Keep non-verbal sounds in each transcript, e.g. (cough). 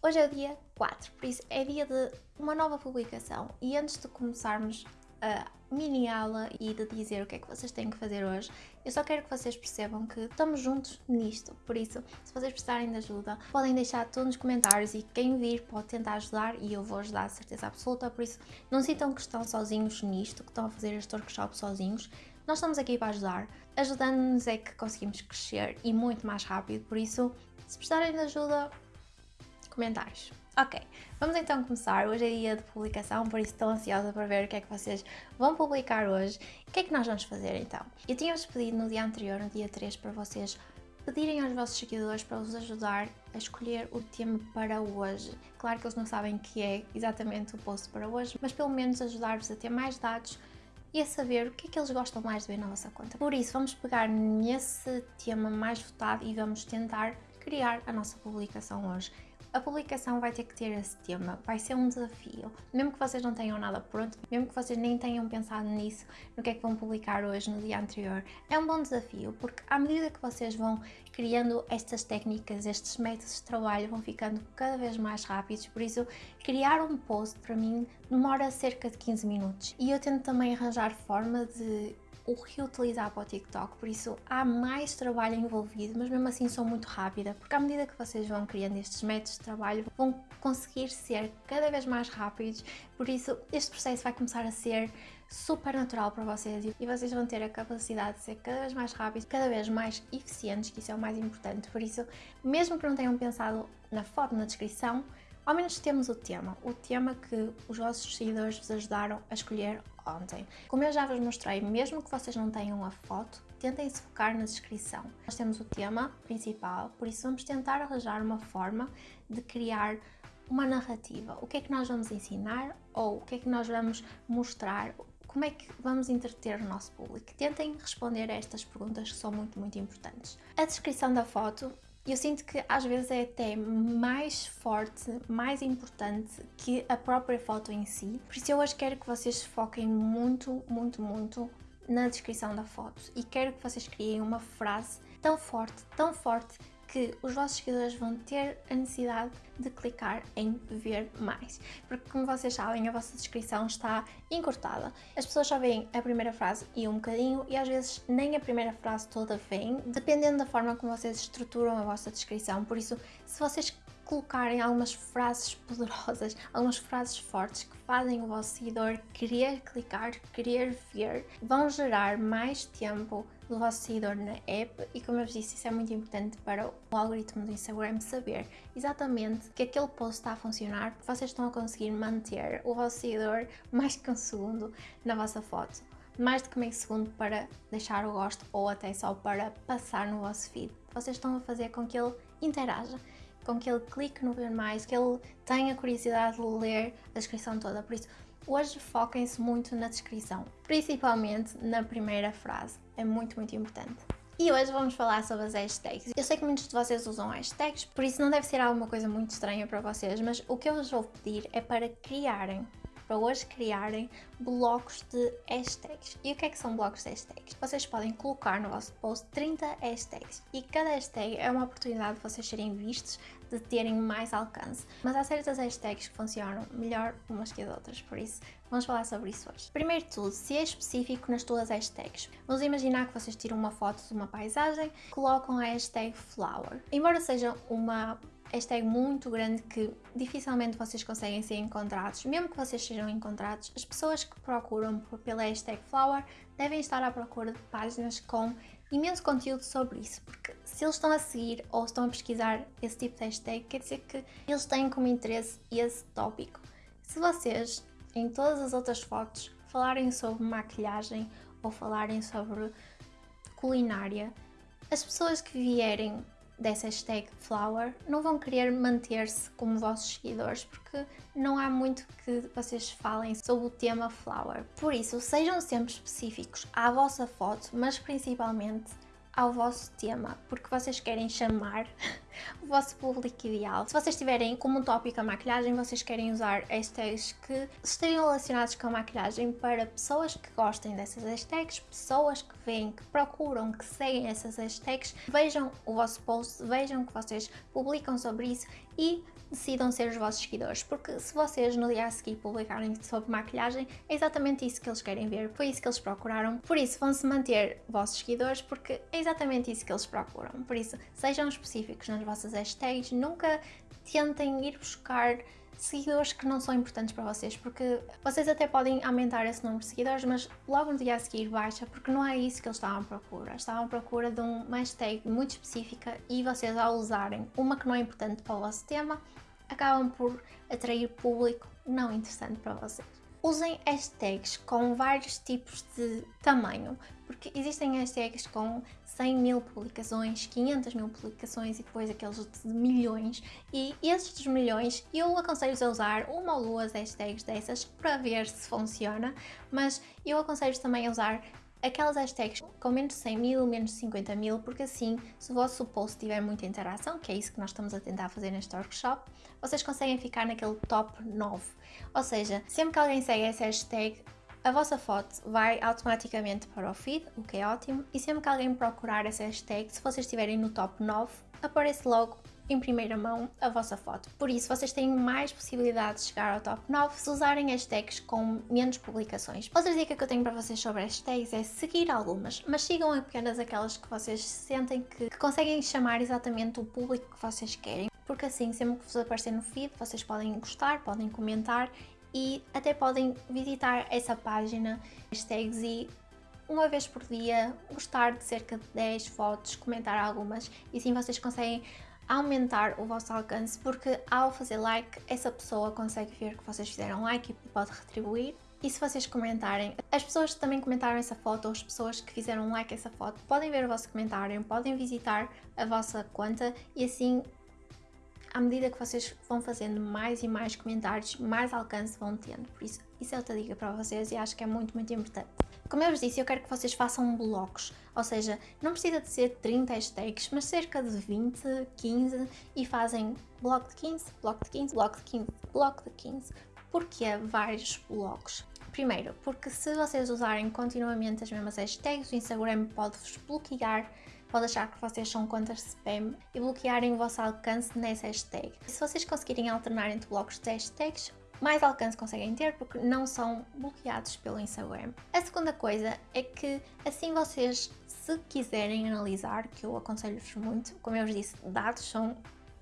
Hoje é o dia 4, por isso é dia de uma nova publicação. E antes de começarmos a mini aula e de dizer o que é que vocês têm que fazer hoje, eu só quero que vocês percebam que estamos juntos nisto, por isso, se vocês precisarem de ajuda, podem deixar tudo nos comentários e quem vir pode tentar ajudar e eu vou ajudar, certeza absoluta, por isso não sintam que estão sozinhos nisto, que estão a fazer este workshop sozinhos, nós estamos aqui para ajudar, ajudando-nos é que conseguimos crescer e muito mais rápido, por isso, se precisarem de ajuda, comentários. Ok, vamos então começar. Hoje é dia de publicação, por isso estou ansiosa para ver o que é que vocês vão publicar hoje. O que é que nós vamos fazer então? Eu tinha-vos pedido no dia anterior, no dia 3, para vocês pedirem aos vossos seguidores para vos ajudar a escolher o tema para hoje. Claro que eles não sabem que é exatamente o post para hoje, mas pelo menos ajudar-vos a ter mais dados e a saber o que é que eles gostam mais de ver na vossa conta. Por isso, vamos pegar nesse tema mais votado e vamos tentar criar a nossa publicação hoje. A publicação vai ter que ter esse tema, vai ser um desafio. Mesmo que vocês não tenham nada pronto, mesmo que vocês nem tenham pensado nisso, no que é que vão publicar hoje, no dia anterior, é um bom desafio, porque à medida que vocês vão criando estas técnicas, estes métodos de trabalho vão ficando cada vez mais rápidos, por isso criar um post para mim demora cerca de 15 minutos. E eu tento também arranjar forma de o reutilizar para o TikTok, por isso há mais trabalho envolvido, mas mesmo assim sou muito rápida, porque à medida que vocês vão criando estes métodos de trabalho, vão conseguir ser cada vez mais rápidos, por isso este processo vai começar a ser super natural para vocês e vocês vão ter a capacidade de ser cada vez mais rápidos, cada vez mais eficientes, que isso é o mais importante, por isso, mesmo que não tenham pensado na foto, na descrição, ao menos temos o tema, o tema que os vossos seguidores vos ajudaram a escolher ontem. Como eu já vos mostrei, mesmo que vocês não tenham a foto, tentem se focar na descrição. Nós temos o tema principal, por isso vamos tentar arranjar uma forma de criar uma narrativa. O que é que nós vamos ensinar ou o que é que nós vamos mostrar como é que vamos entreter o nosso público? Tentem responder a estas perguntas que são muito, muito importantes. A descrição da foto eu sinto que às vezes é até mais forte, mais importante que a própria foto em si. Por isso eu hoje quero que vocês foquem muito, muito, muito na descrição da foto e quero que vocês criem uma frase tão forte, tão forte que os vossos seguidores vão ter a necessidade de clicar em ver mais. Porque como vocês sabem, a vossa descrição está encurtada. As pessoas só veem a primeira frase e um bocadinho e às vezes nem a primeira frase toda vem, dependendo da forma como vocês estruturam a vossa descrição. Por isso, se vocês colocarem algumas frases poderosas, algumas frases fortes que fazem o vosso seguidor querer clicar, querer ver, vão gerar mais tempo do vosso seguidor na app e como eu vos disse, isso é muito importante para o algoritmo do Instagram saber exatamente que aquele post está a funcionar, vocês estão a conseguir manter o vosso seguidor mais que um segundo na vossa foto mais do que meio segundo para deixar o gosto ou até só para passar no vosso feed. Vocês estão a fazer com que ele interaja com que ele clique no ver mais, que ele tenha curiosidade de ler a descrição toda. Por isso, hoje foquem-se muito na descrição, principalmente na primeira frase. É muito, muito importante. E hoje vamos falar sobre as hashtags. Eu sei que muitos de vocês usam hashtags, por isso não deve ser alguma coisa muito estranha para vocês, mas o que eu vos vou pedir é para criarem para hoje criarem blocos de hashtags. E o que é que são blocos de hashtags? Vocês podem colocar no vosso post 30 hashtags e cada hashtag é uma oportunidade de vocês serem vistos, de terem mais alcance. Mas há certas hashtags que funcionam melhor umas que as outras, por isso vamos falar sobre isso hoje. Primeiro de tudo, se é específico nas tuas hashtags. Vamos imaginar que vocês tiram uma foto de uma paisagem, colocam a hashtag flower. Embora seja uma hashtag muito grande que dificilmente vocês conseguem ser encontrados. Mesmo que vocês sejam encontrados, as pessoas que procuram pela hashtag flower devem estar à procura de páginas com imenso conteúdo sobre isso, porque se eles estão a seguir ou estão a pesquisar esse tipo de hashtag, quer dizer que eles têm como interesse esse tópico. Se vocês, em todas as outras fotos, falarem sobre maquilhagem ou falarem sobre culinária, as pessoas que vierem dessa hashtag flower não vão querer manter-se como vossos seguidores porque não há muito que vocês falem sobre o tema flower. Por isso, sejam sempre específicos à vossa foto, mas principalmente ao vosso tema, porque vocês querem chamar (laughs) o vosso público ideal. Se vocês tiverem como um tópico a maquilhagem, vocês querem usar hashtags que estejam relacionados com a maquilhagem para pessoas que gostem dessas hashtags, pessoas que veem, que procuram, que seguem essas hashtags, vejam o vosso post, vejam que vocês publicam sobre isso e decidam ser os vossos seguidores, porque se vocês no dia a seguir publicarem sobre maquilhagem, é exatamente isso que eles querem ver, foi isso que eles procuraram, por isso vão-se manter vossos seguidores, porque é exatamente isso que eles procuram, por isso sejam específicos nas vossas hashtags, nunca tentem ir buscar seguidores que não são importantes para vocês, porque vocês até podem aumentar esse número de seguidores, mas logo no dia a seguir baixa, porque não é isso que eles estavam à procura. Estavam à procura de uma hashtag muito específica e vocês ao usarem uma que não é importante para o vosso tema, acabam por atrair público não interessante para vocês. Usem hashtags com vários tipos de tamanho, porque existem hashtags com 100 mil publicações, 500 mil publicações e depois aqueles de milhões. E esses dos milhões eu aconselho-vos a usar uma ou duas hashtags dessas para ver se funciona, mas eu aconselho-vos também a usar aquelas hashtags com menos de 100 mil, menos de 50 mil, porque assim, se o vosso post tiver muita interação, que é isso que nós estamos a tentar fazer neste workshop, vocês conseguem ficar naquele top 9. Ou seja, sempre que alguém segue essa hashtag, a vossa foto vai automaticamente para o feed, o que é ótimo, e sempre que alguém procurar essa hashtag, se vocês estiverem no top 9, aparece logo em primeira mão a vossa foto. Por isso, vocês têm mais possibilidade de chegar ao top 9 se usarem hashtags com menos publicações. Outra dica que eu tenho para vocês sobre hashtags é seguir algumas, mas sigam apenas aquelas que vocês sentem que, que conseguem chamar exatamente o público que vocês querem, porque assim, sempre que vos aparecer no feed, vocês podem gostar, podem comentar e até podem visitar essa página hashtags e uma vez por dia gostar de cerca de 10 fotos, comentar algumas e assim vocês conseguem aumentar o vosso alcance porque ao fazer like essa pessoa consegue ver que vocês fizeram like e pode retribuir e se vocês comentarem, as pessoas que também comentaram essa foto ou as pessoas que fizeram like essa foto podem ver o vosso comentário, podem visitar a vossa conta e assim à medida que vocês vão fazendo mais e mais comentários, mais alcance vão tendo. Por isso, isso é outra dica para vocês e acho que é muito, muito importante. Como eu vos disse, eu quero que vocês façam blocos, ou seja, não precisa de ser 30 hashtags, mas cerca de 20, 15 e fazem bloco de 15, bloco de 15, bloco de 15, bloco de 15. Porquê vários blocos? Primeiro, porque se vocês usarem continuamente as mesmas hashtags, o Instagram pode-vos bloquear pode achar que vocês são contas spam e bloquearem o vosso alcance nessa hashtag. Se vocês conseguirem alternar entre blocos de hashtags, mais alcance conseguem ter porque não são bloqueados pelo Instagram. A segunda coisa é que assim vocês, se quiserem analisar, que eu aconselho-vos muito, como eu vos disse, dados são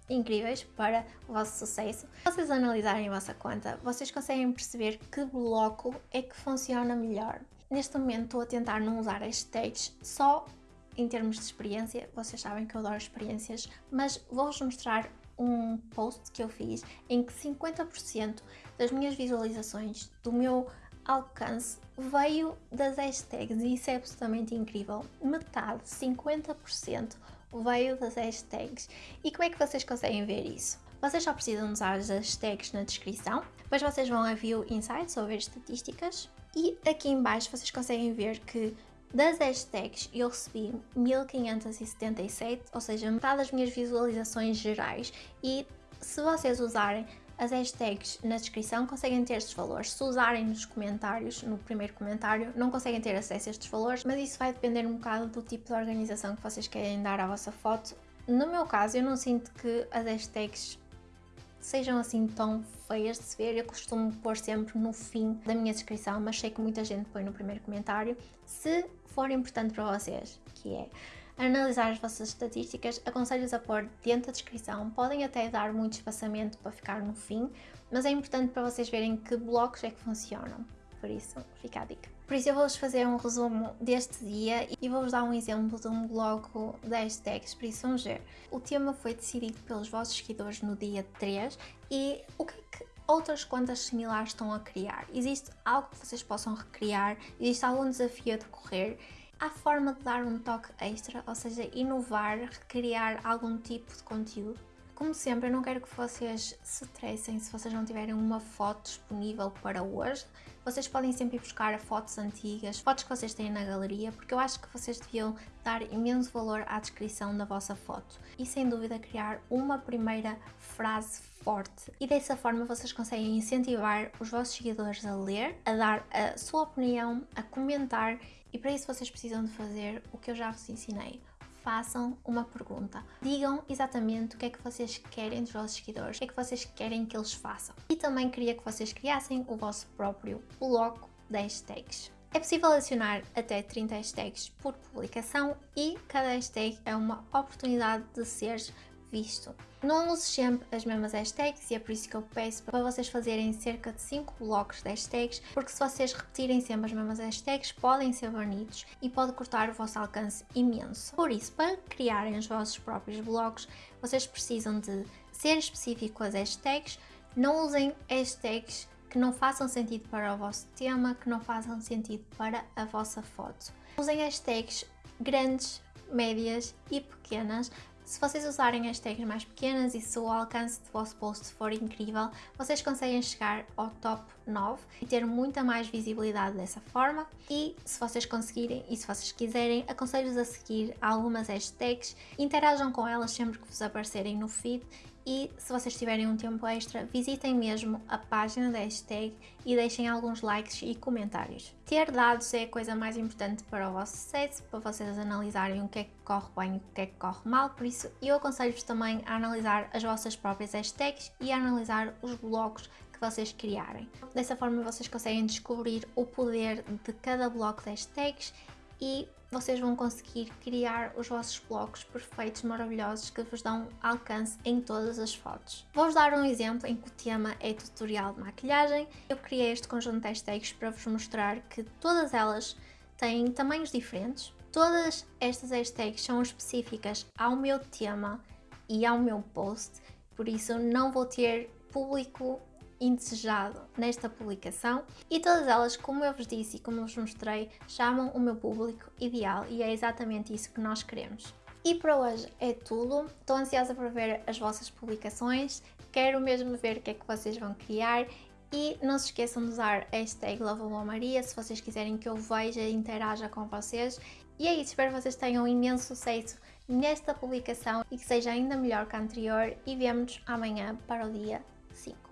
incríveis para o vosso sucesso. Se vocês analisarem a vossa conta, vocês conseguem perceber que bloco é que funciona melhor. Neste momento estou a tentar não usar hashtags só em termos de experiência, vocês sabem que eu adoro experiências, mas vou-vos mostrar um post que eu fiz em que 50% das minhas visualizações, do meu alcance, veio das hashtags e isso é absolutamente incrível. Metade, 50% veio das hashtags. E como é que vocês conseguem ver isso? Vocês só precisam usar as hashtags na descrição, depois vocês vão a View Insights ou ver estatísticas e aqui em baixo vocês conseguem ver que das hashtags eu recebi 1577, ou seja, metade das minhas visualizações gerais e se vocês usarem as hashtags na descrição conseguem ter estes valores. Se usarem nos comentários, no primeiro comentário, não conseguem ter acesso a estes valores, mas isso vai depender um bocado do tipo de organização que vocês querem dar à vossa foto. No meu caso, eu não sinto que as hashtags sejam assim tão feias de se ver, eu costumo pôr sempre no fim da minha descrição, mas sei que muita gente põe no primeiro comentário. Se for importante para vocês, que é analisar as vossas estatísticas, aconselho-vos a pôr dentro da descrição, podem até dar muito espaçamento para ficar no fim, mas é importante para vocês verem que blocos é que funcionam, por isso fica a dica. Por isso eu vou-vos fazer um resumo deste dia e vou-vos dar um exemplo de um bloco de hashtags, por isso vamos ver. O tema foi decidido pelos vossos seguidores no dia 3 e o que é que outras contas similares estão a criar? Existe algo que vocês possam recriar? Existe algum desafio a decorrer? Há forma de dar um toque extra, ou seja, inovar, recriar algum tipo de conteúdo? Como sempre, eu não quero que vocês se estressem se vocês não tiverem uma foto disponível para hoje. Vocês podem sempre ir buscar fotos antigas, fotos que vocês têm na galeria, porque eu acho que vocês deviam dar imenso valor à descrição da vossa foto e sem dúvida criar uma primeira frase forte. E dessa forma vocês conseguem incentivar os vossos seguidores a ler, a dar a sua opinião, a comentar e para isso vocês precisam de fazer o que eu já vos ensinei façam uma pergunta. Digam exatamente o que é que vocês querem dos vossos seguidores, o que é que vocês querem que eles façam. E também queria que vocês criassem o vosso próprio bloco de hashtags. É possível adicionar até 30 hashtags por publicação e cada hashtag é uma oportunidade de ser visto. Não use sempre as mesmas hashtags e é por isso que eu peço para vocês fazerem cerca de 5 blocos de hashtags, porque se vocês repetirem sempre as mesmas hashtags, podem ser banidos e pode cortar o vosso alcance imenso. Por isso, para criarem os vossos próprios blocos, vocês precisam de ser específico com as hashtags, não usem hashtags que não façam sentido para o vosso tema, que não façam sentido para a vossa foto. Usem hashtags grandes, médias e pequenas se vocês usarem hashtags mais pequenas e se o alcance do vosso post for incrível, vocês conseguem chegar ao top 9 e ter muita mais visibilidade dessa forma. E se vocês conseguirem e se vocês quiserem, aconselho-vos a seguir algumas hashtags, interajam com elas sempre que vos aparecerem no feed e se vocês tiverem um tempo extra, visitem mesmo a página da hashtag e deixem alguns likes e comentários. Ter dados é a coisa mais importante para o vosso sucesso, para vocês analisarem o que é que corre bem e o que é que corre mal, por isso eu aconselho-vos também a analisar as vossas próprias hashtags e a analisar os blocos que vocês criarem. Dessa forma vocês conseguem descobrir o poder de cada bloco de hashtags e vocês vão conseguir criar os vossos blocos perfeitos, maravilhosos, que vos dão alcance em todas as fotos. Vou-vos dar um exemplo em que o tema é tutorial de maquilhagem. Eu criei este conjunto de hashtags para vos mostrar que todas elas têm tamanhos diferentes. Todas estas hashtags são específicas ao meu tema e ao meu post, por isso não vou ter público indesejado nesta publicação e todas elas, como eu vos disse e como vos mostrei, chamam o meu público ideal e é exatamente isso que nós queremos. E para hoje é tudo, estou ansiosa por ver as vossas publicações, quero mesmo ver o que é que vocês vão criar e não se esqueçam de usar a hashtag Maria se vocês quiserem que eu veja e interaja com vocês. E é isso, espero que vocês tenham imenso sucesso nesta publicação e que seja ainda melhor que a anterior e vemo-nos amanhã para o dia 5.